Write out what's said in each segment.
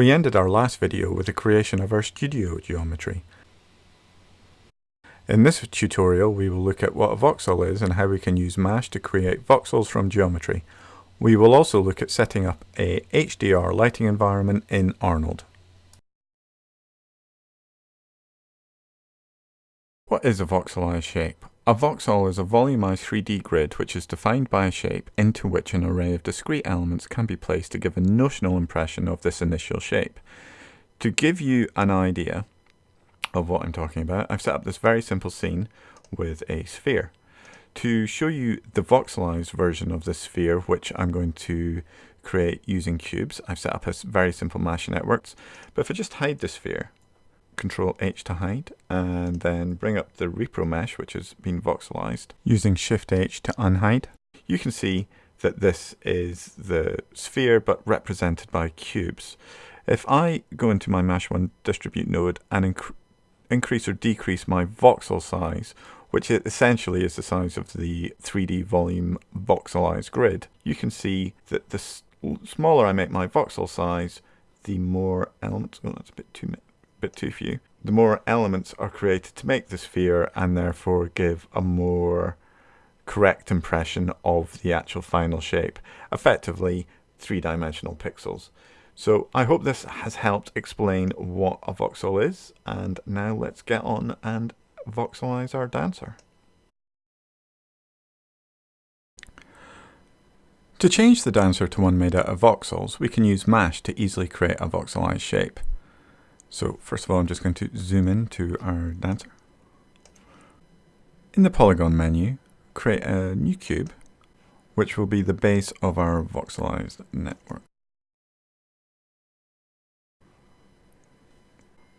We ended our last video with the creation of our studio geometry. In this tutorial we will look at what a voxel is and how we can use MASH to create voxels from geometry. We will also look at setting up a HDR lighting environment in Arnold. What is a voxelized shape? A voxel is a volumized 3D grid which is defined by a shape into which an array of discrete elements can be placed to give a notional impression of this initial shape. To give you an idea of what I'm talking about, I've set up this very simple scene with a sphere. To show you the voxelized version of this sphere, which I'm going to create using cubes, I've set up a very simple MASH networks. But if I just hide the sphere, Control H to hide, and then bring up the repro mesh, which has been voxelized, using Shift H to unhide. You can see that this is the sphere, but represented by cubes. If I go into my MASH 1 distribute node and inc increase or decrease my voxel size, which essentially is the size of the 3D volume voxelized grid, you can see that the smaller I make my voxel size, the more elements, oh that's a bit too bit too few, the more elements are created to make the sphere and therefore give a more correct impression of the actual final shape, effectively three-dimensional pixels. So I hope this has helped explain what a voxel is, and now let's get on and voxelize our dancer. To change the dancer to one made out of voxels, we can use MASH to easily create a voxelized shape. So first of all, I'm just going to zoom in to our dancer. In the polygon menu, create a new cube, which will be the base of our voxelized network.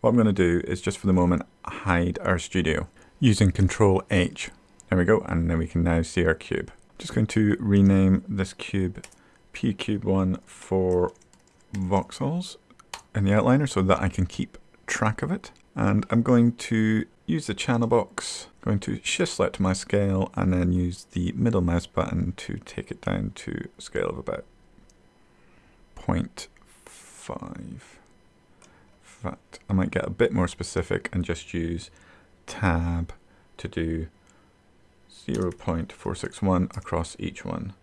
What I'm going to do is just for the moment hide our studio using Control H. There we go, and then we can now see our cube. Just going to rename this cube P cube one for voxels in the outliner so that I can keep track of it. And I'm going to use the channel box, going to shift select my scale and then use the middle mouse button to take it down to a scale of about 0.5. In fact, I might get a bit more specific and just use tab to do 0 0.461 across each one.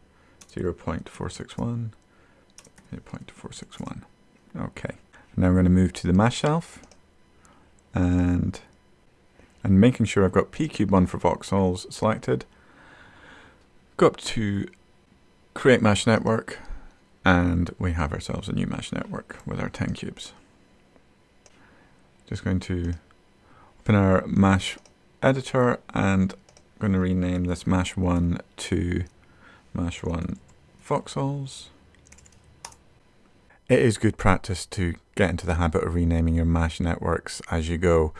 0 0.461, 0 0.461. Okay. Now we're going to move to the MASH shelf and and making sure I've got pcube1 for voxels selected. Go up to create MASH network and we have ourselves a new MASH network with our 10 cubes. Just going to open our MASH editor and I'm going to rename this MASH 1 to MASH 1 voxels. It is good practice to get into the habit of renaming your MASH networks as you go,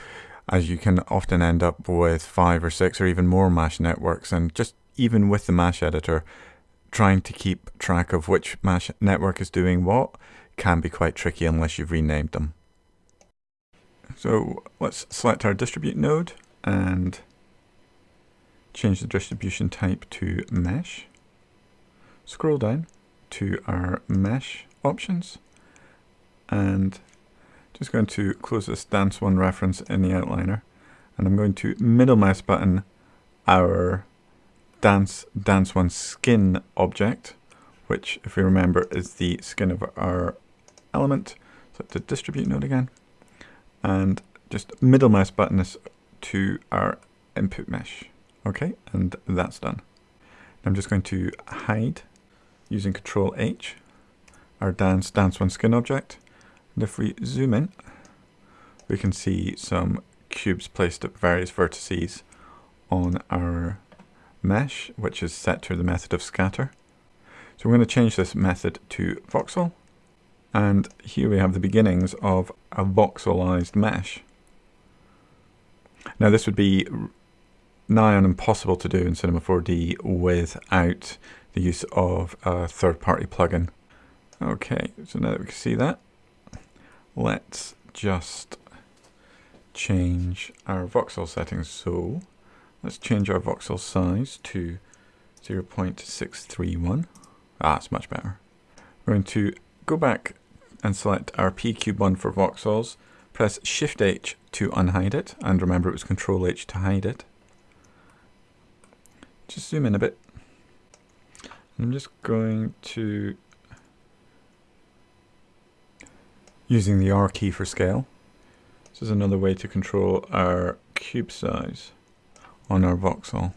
as you can often end up with five or six or even more MASH networks. And just even with the MASH editor, trying to keep track of which MASH network is doing what can be quite tricky unless you've renamed them. So let's select our distribute node and change the distribution type to mesh. Scroll down to our mesh options. And just going to close this dance one reference in the outliner. And I'm going to middle mouse button our dance dance one skin object which if we remember is the skin of our element. So to distribute node again. And just middle mouse button this to our input mesh. Okay and that's done. I'm just going to hide using control H our dance dance one skin object. And if we zoom in, we can see some cubes placed at various vertices on our mesh, which is set to the method of scatter. So we're going to change this method to voxel. And here we have the beginnings of a voxelized mesh. Now this would be nigh on impossible to do in Cinema 4D without the use of a third-party plugin. Okay, so now that we can see that, let's just change our voxel settings. So let's change our voxel size to 0.631. Ah, it's much better. We're going to go back and select our P cube one for voxels. Press Shift H to unhide it, and remember it was Control H to hide it. Just zoom in a bit. I'm just going to, using the R key for scale. This is another way to control our cube size on our voxel.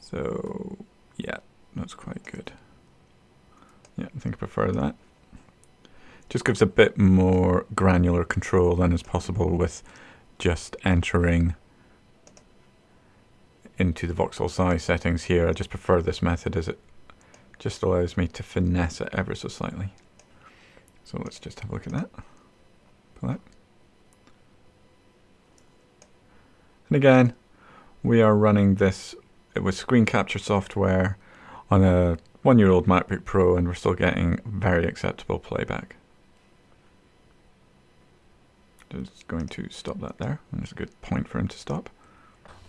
So yeah, that's quite good. Yeah, I think I prefer that. Just gives a bit more granular control than is possible with just entering into the voxel size settings here. I just prefer this method as it just allows me to finesse it ever so slightly. So let's just have a look at that. Pull that. And again, we are running this with screen capture software on a one-year-old MacBook Pro and we're still getting very acceptable playback. Just going to stop that there. And there's a good point for him to stop.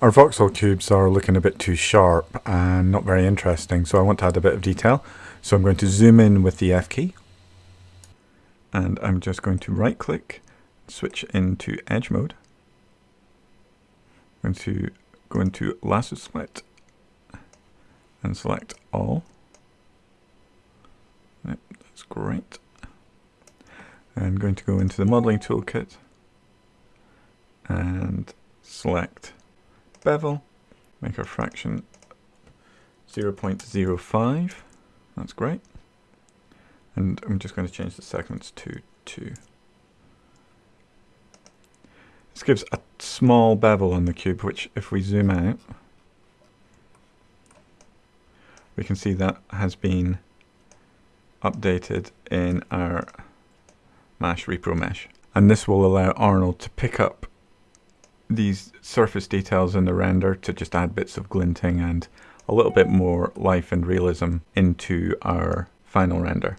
Our voxel cubes are looking a bit too sharp and not very interesting, so I want to add a bit of detail. So I'm going to zoom in with the F key. And I'm just going to right click, switch into edge mode. I'm going to go into lasso split and select all. Yep, that's great. I'm going to go into the modeling toolkit and select bevel, make our fraction 0.05. That's great. And I'm just going to change the segments to 2. This gives a small bevel on the cube, which if we zoom out, we can see that has been updated in our MASH repro mesh. And this will allow Arnold to pick up these surface details in the render to just add bits of glinting and a little bit more life and realism into our final render.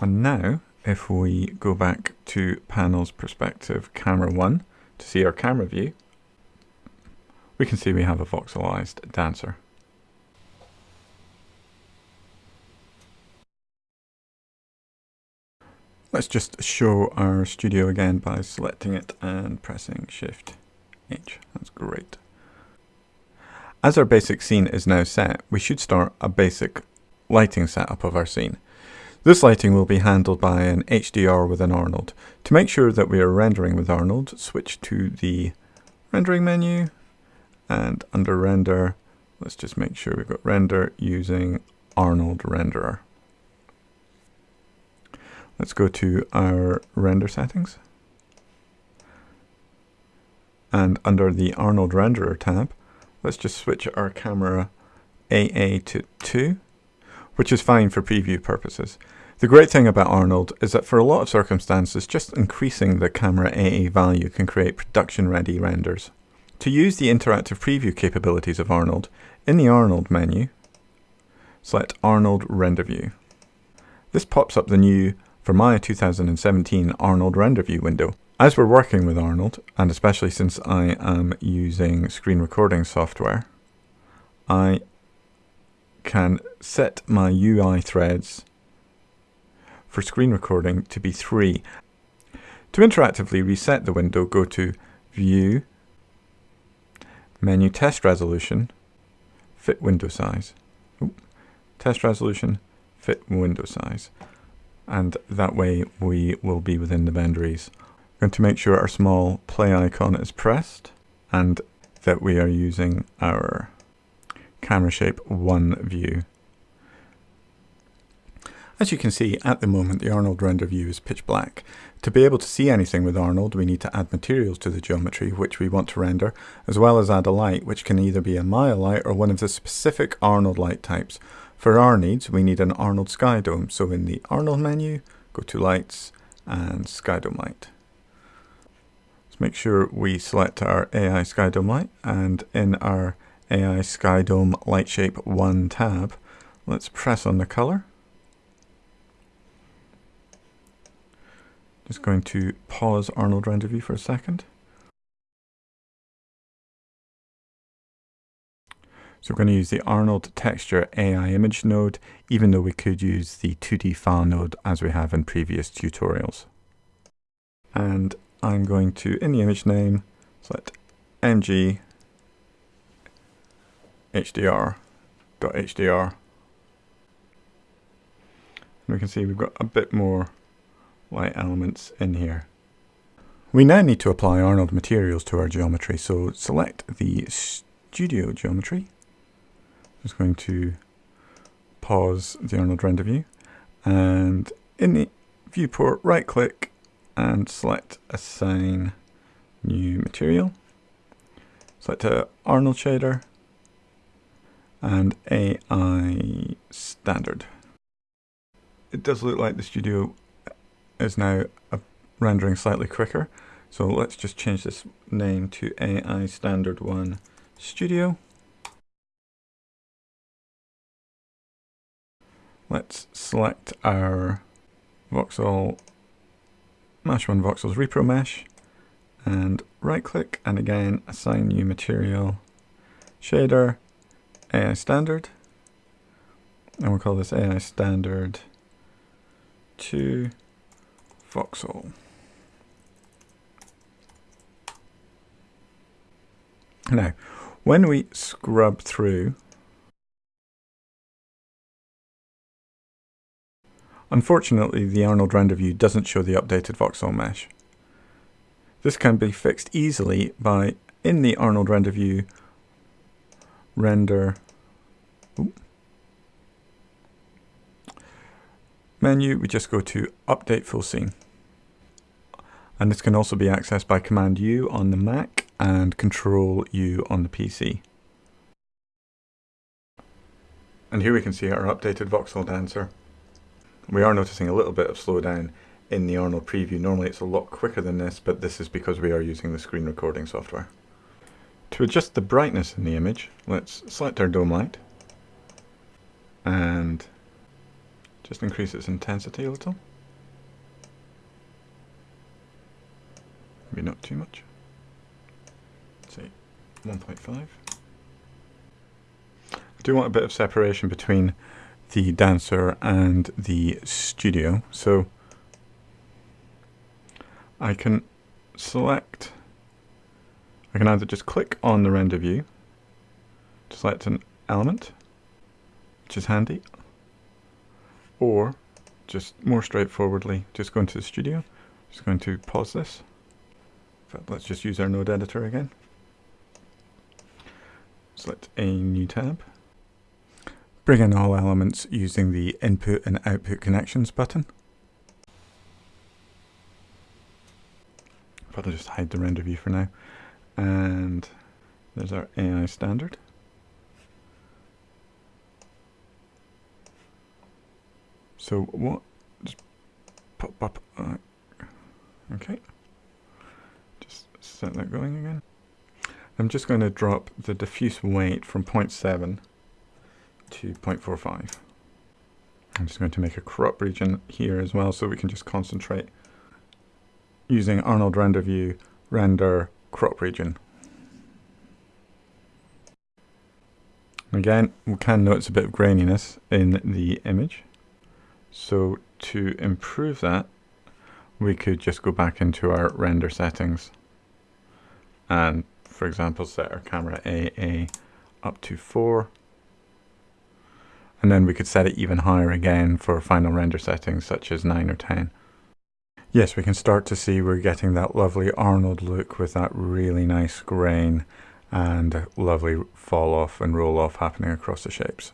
And now, if we go back to panels perspective camera 1 to see our camera view, we can see we have a voxelized dancer. Let's just show our studio again by selecting it and pressing Shift H. That's great. As our basic scene is now set, we should start a basic lighting setup of our scene. This lighting will be handled by an HDR with an Arnold. To make sure that we are rendering with Arnold, switch to the rendering menu and under render, let's just make sure we've got render using Arnold renderer. Let's go to our render settings. And under the Arnold Renderer tab, let's just switch our camera AA to 2, which is fine for preview purposes. The great thing about Arnold is that for a lot of circumstances, just increasing the camera AA value can create production-ready renders. To use the interactive preview capabilities of Arnold, in the Arnold menu, select Arnold Render View. This pops up the new for Maya 2017 Arnold Render View window. As we're working with Arnold, and especially since I am using screen recording software, I can set my UI threads for screen recording to be 3. To interactively reset the window, go to View, Menu Test Resolution, Fit Window Size. Oop. Test Resolution, Fit Window Size and that way we will be within the boundaries. Going to make sure our small play icon is pressed and that we are using our camera shape 1 view. As you can see, at the moment the Arnold render view is pitch black. To be able to see anything with Arnold, we need to add materials to the geometry which we want to render, as well as add a light, which can either be a Maya light or one of the specific Arnold light types. For our needs, we need an Arnold Sky Dome. So in the Arnold menu, go to Lights and Sky Dome Light. Make sure we select our AI Sky Dome Light and in our AI Sky Dome Light Shape 1 tab, let's press on the color. Just going to pause Arnold Render View for a second. So we're going to use the Arnold Texture AI image node, even though we could use the 2D file node as we have in previous tutorials. And I'm going to, in the image name, select mg hdr.hdr. And we can see we've got a bit more light elements in here. We now need to apply Arnold materials to our geometry, so select the studio geometry. I'm just going to pause the Arnold render view and in the viewport right click and select assign new material. Select a Arnold shader and AI standard. It does look like the studio is now rendering slightly quicker. So let's just change this name to AI Standard 1 Studio. Let's select our voxel MASH 1 Voxels Repro Mesh and right click and again assign new material shader AI Standard and we'll call this AI Standard 2 Voxel. Now, when we scrub through, unfortunately the Arnold render view doesn't show the updated voxel mesh. This can be fixed easily by, in the Arnold render view, render menu, we just go to update full scene. And this can also be accessed by Command U on the Mac and Control U on the PC. And here we can see our updated voxel dancer. We are noticing a little bit of slowdown in the Arnold preview. Normally it's a lot quicker than this, but this is because we are using the screen recording software. To adjust the brightness in the image, let's select our dome light and just increase its intensity a little. Maybe not too much. say 1.5. I do want a bit of separation between the dancer and the studio. So I can select, I can either just click on the render view to select an element, which is handy, or just more straightforwardly, just go into the studio, just going to pause this. Let's just use our node editor again. Select a new tab. Bring in all elements using the input and output connections button. Probably just hide the render view for now. And there's our AI standard. So what? Just pop up. Uh, okay Just set that going again. I'm just going to drop the diffuse weight from 0.7 to 0.45. I'm just going to make a crop region here as well so we can just concentrate using Arnold render view render crop region. Again, we can notice a bit of graininess in the image. So to improve that, we could just go back into our render settings and for example set our camera AA up to 4 and then we could set it even higher again for final render settings such as 9 or 10. Yes, we can start to see we're getting that lovely Arnold look with that really nice grain and lovely fall off and roll off happening across the shapes.